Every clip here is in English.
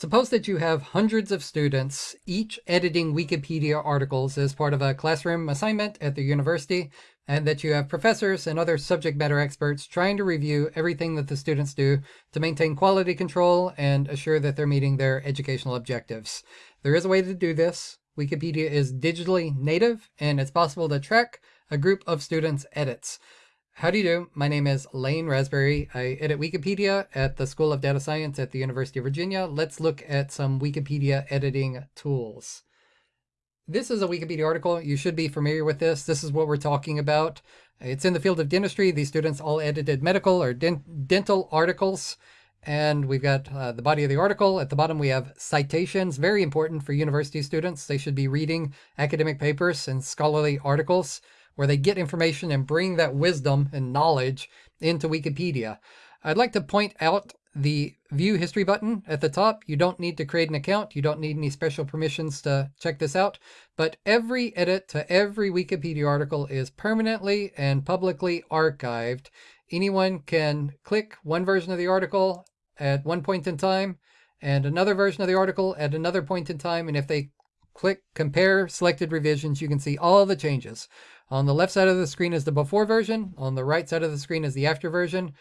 Suppose that you have hundreds of students, each editing Wikipedia articles as part of a classroom assignment at the university, and that you have professors and other subject matter experts trying to review everything that the students do to maintain quality control and assure that they're meeting their educational objectives. There is a way to do this. Wikipedia is digitally native, and it's possible to track a group of students' edits. How do you do? My name is Lane Rasberry. I edit Wikipedia at the School of Data Science at the University of Virginia. Let's look at some Wikipedia editing tools. This is a Wikipedia article. You should be familiar with this. This is what we're talking about. It's in the field of dentistry. These students all edited medical or dental articles. And we've got uh, the body of the article. At the bottom, we have citations, very important for university students. They should be reading academic papers and scholarly articles where they get information and bring that wisdom and knowledge into Wikipedia. I'd like to point out the view history button at the top. You don't need to create an account. You don't need any special permissions to check this out. But every edit to every Wikipedia article is permanently and publicly archived. Anyone can click one version of the article at one point in time and another version of the article at another point in time. And if they click compare selected revisions, you can see all the changes. On the left side of the screen is the before version. On the right side of the screen is the after version.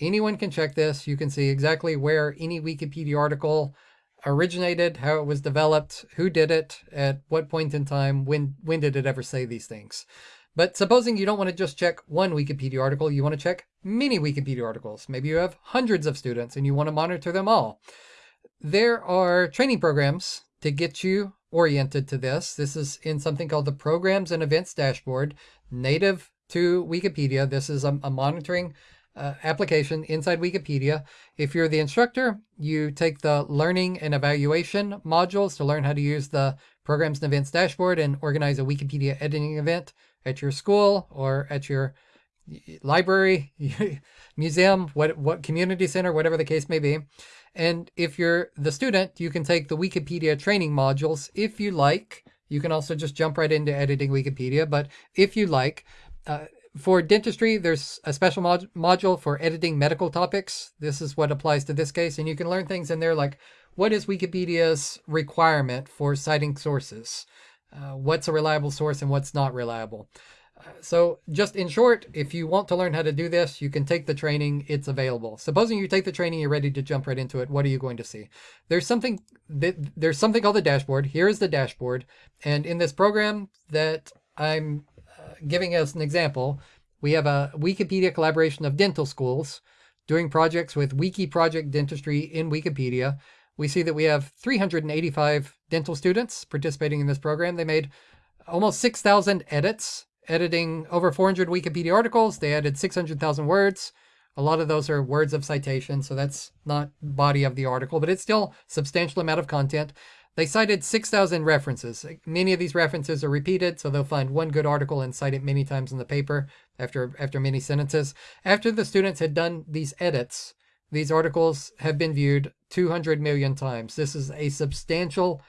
Anyone can check this. You can see exactly where any Wikipedia article originated, how it was developed, who did it, at what point in time, when, when did it ever say these things. But supposing you don't want to just check one Wikipedia article, you want to check many Wikipedia articles. Maybe you have hundreds of students and you want to monitor them all. There are training programs to get you oriented to this. This is in something called the Programs and Events Dashboard, native to Wikipedia. This is a, a monitoring uh, application inside Wikipedia. If you're the instructor, you take the learning and evaluation modules to learn how to use the Programs and Events Dashboard and organize a Wikipedia editing event at your school or at your library, museum, what, what community center, whatever the case may be. And if you're the student, you can take the Wikipedia training modules if you like. You can also just jump right into editing Wikipedia, but if you like, uh, for dentistry, there's a special mod module for editing medical topics. This is what applies to this case, and you can learn things in there like what is Wikipedia's requirement for citing sources? Uh, what's a reliable source and what's not reliable? So just in short, if you want to learn how to do this, you can take the training, it's available. Supposing you take the training, you're ready to jump right into it. What are you going to see? There's something there's something called the dashboard. Here is the dashboard. And in this program that I'm uh, giving us an example, we have a Wikipedia collaboration of dental schools doing projects with Wiki Project Dentistry in Wikipedia. We see that we have 385 dental students participating in this program. They made almost 6,000 edits editing over 400 Wikipedia articles. They added 600,000 words. A lot of those are words of citation, so that's not body of the article, but it's still substantial amount of content. They cited 6,000 references. Many of these references are repeated, so they'll find one good article and cite it many times in the paper after, after many sentences. After the students had done these edits, these articles have been viewed 200 million times. This is a substantial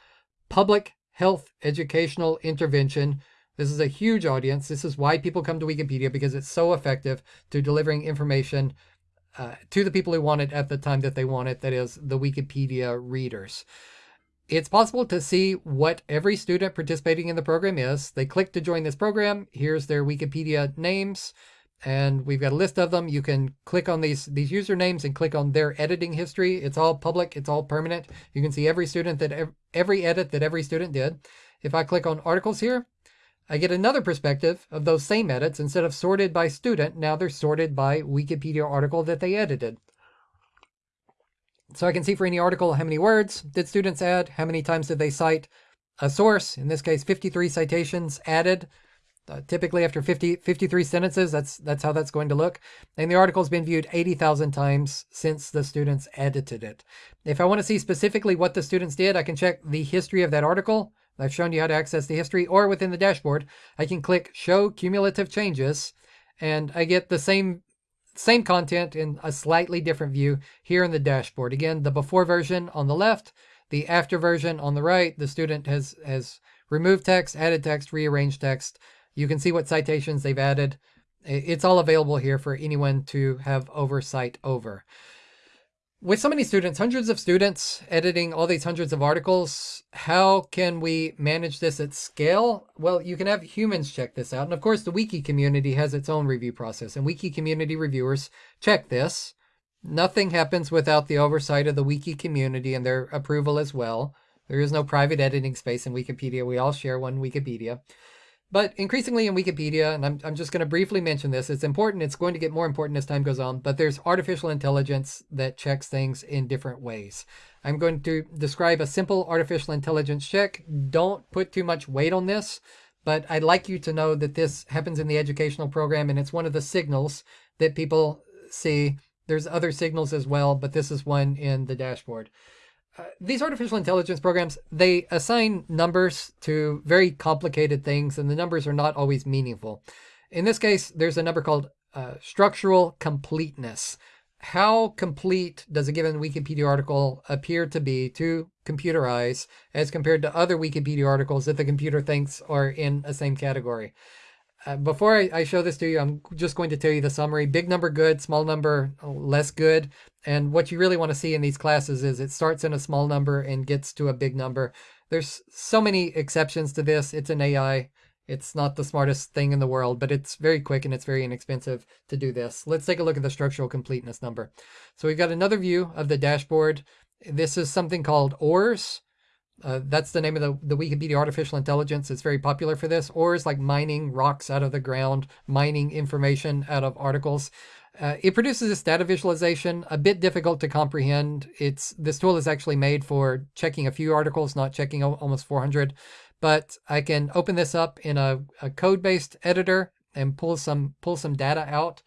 public health educational intervention this is a huge audience. This is why people come to Wikipedia because it's so effective to delivering information uh, to the people who want it at the time that they want it, that is the Wikipedia readers. It's possible to see what every student participating in the program is. They click to join this program. Here's their Wikipedia names, and we've got a list of them. You can click on these, these usernames and click on their editing history. It's all public. It's all permanent. You can see every student that every edit that every student did. If I click on articles here, I get another perspective of those same edits. Instead of sorted by student, now they're sorted by Wikipedia article that they edited. So I can see for any article how many words did students add, how many times did they cite a source, in this case 53 citations added, uh, typically after 50, 53 sentences, that's, that's how that's going to look. And the article's been viewed 80,000 times since the students edited it. If I want to see specifically what the students did, I can check the history of that article I've shown you how to access the history or within the dashboard. I can click show cumulative changes and I get the same same content in a slightly different view here in the dashboard. Again, the before version on the left, the after version on the right. The student has, has removed text, added text, rearranged text. You can see what citations they've added. It's all available here for anyone to have oversight over. With so many students, hundreds of students editing all these hundreds of articles, how can we manage this at scale? Well, you can have humans check this out. And of course, the wiki community has its own review process, and wiki community reviewers check this. Nothing happens without the oversight of the wiki community and their approval as well. There is no private editing space in Wikipedia. We all share one Wikipedia. But increasingly in Wikipedia, and I'm, I'm just going to briefly mention this, it's important, it's going to get more important as time goes on, but there's artificial intelligence that checks things in different ways. I'm going to describe a simple artificial intelligence check. Don't put too much weight on this, but I'd like you to know that this happens in the educational program and it's one of the signals that people see. There's other signals as well, but this is one in the dashboard. Uh, these artificial intelligence programs, they assign numbers to very complicated things, and the numbers are not always meaningful. In this case, there's a number called uh, structural completeness. How complete does a given Wikipedia article appear to be to computer eyes as compared to other Wikipedia articles that the computer thinks are in a same category? Uh, before I, I, show this to you, I'm just going to tell you the summary. Big number good, small number less good. And what you really want to see in these classes is it starts in a small number and gets to a big number. There's so many exceptions to this. It's an AI. It's not the smartest thing in the world, but it's very quick and it's very inexpensive to do this. Let's take a look at the structural completeness number. So we've got another view of the dashboard. This is something called ORES. Uh, that's the name of the, the Wikipedia artificial intelligence. It's very popular for this. ORES like mining rocks out of the ground, mining information out of articles. Uh, it produces this data visualization, a bit difficult to comprehend. It's This tool is actually made for checking a few articles, not checking almost 400. But I can open this up in a, a code-based editor and pull some pull some data out.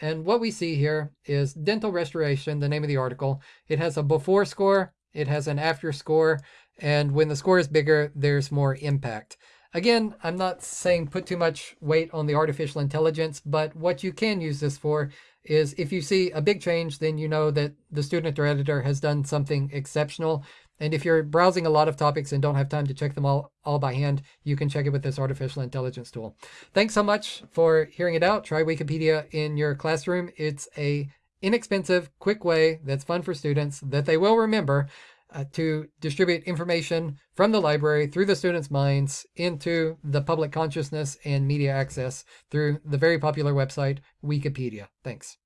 And what we see here is dental restoration, the name of the article. It has a before score, it has an after score, and when the score is bigger, there's more impact. Again, I'm not saying put too much weight on the artificial intelligence, but what you can use this for is if you see a big change, then you know that the student or editor has done something exceptional. And if you're browsing a lot of topics and don't have time to check them all, all by hand, you can check it with this artificial intelligence tool. Thanks so much for hearing it out. Try Wikipedia in your classroom. It's a inexpensive, quick way that's fun for students that they will remember uh, to distribute information from the library through the students' minds into the public consciousness and media access through the very popular website Wikipedia. Thanks.